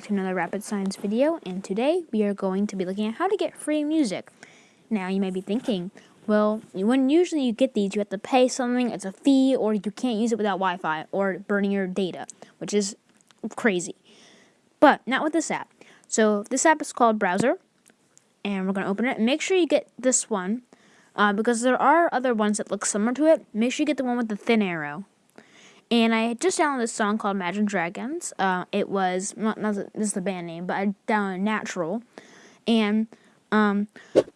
to another Rapid Science video, and today we are going to be looking at how to get free music. Now, you may be thinking, well, when usually you get these, you have to pay something, it's a fee, or you can't use it without Wi-Fi, or burning your data, which is crazy. But not with this app. So this app is called Browser, and we're going to open it. Make sure you get this one, uh, because there are other ones that look similar to it. Make sure you get the one with the thin arrow. And I just downloaded this song called Imagine Dragons. Uh, it was, not, not this is the band name, but I downloaded Natural. And, um,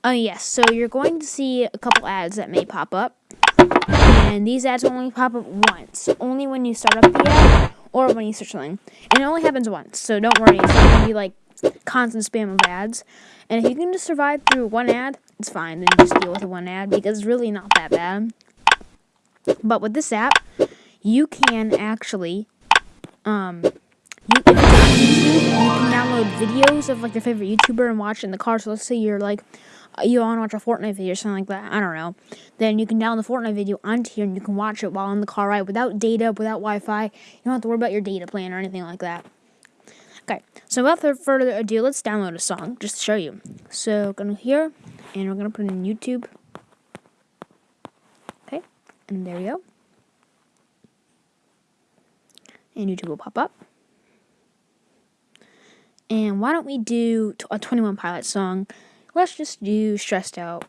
oh yes, so you're going to see a couple ads that may pop up. And these ads only pop up once, only when you start up the ad or when you search something. And it only happens once, so don't worry, it's not going to be like constant spam of ads. And if you can just survive through one ad, it's fine. Then just deal with the one ad because it's really not that bad. But with this app, you can actually, um, you, can download videos of like your favorite YouTuber and watch in the car. So let's say you're like, uh, you want to watch a Fortnite video or something like that. I don't know. Then you can download the Fortnite video onto here and you can watch it while in the car ride without data, without Wi-Fi. You don't have to worry about your data plan or anything like that. Okay, so without further ado, let's download a song just to show you. So, going to here, and we're going to put in YouTube. Okay, and there we go and YouTube will pop up. And why don't we do a 21 Pilot song? Let's just do Stressed Out.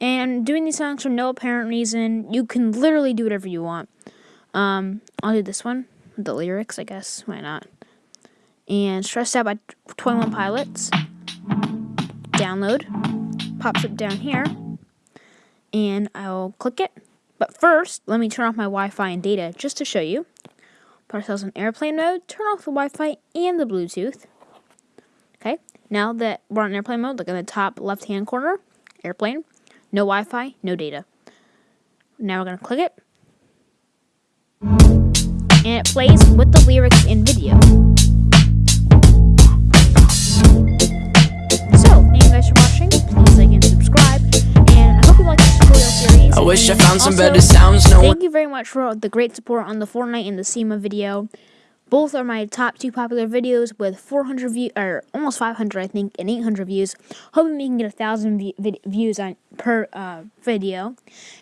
And doing these songs for no apparent reason, you can literally do whatever you want. Um, I'll do this one, the lyrics, I guess. Why not? And Stressed Out by 21 Pilots. Download. Pops up down here. And I'll click it. But first, let me turn off my Wi-Fi and data just to show you. Put ourselves in airplane mode, turn off the Wi-Fi and the Bluetooth. Okay, now that we're on airplane mode, look in the top left-hand corner, airplane, no Wi-Fi, no data. Now we're going to click it. And it plays with the lyrics in video. Wish I found some also, better sounds. No thank you very much for the great support on the Fortnite and the SEMA video. Both are my top two popular videos with 400 views, or almost 500, I think, and 800 views. Hoping we can get a thousand views on per uh, video,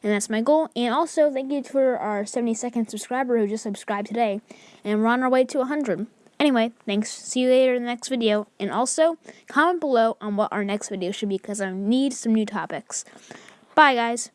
and that's my goal. And also, thank you for our 72nd subscriber who just subscribed today, and we're on our way to 100. Anyway, thanks. See you later in the next video. And also, comment below on what our next video should be because I need some new topics. Bye, guys.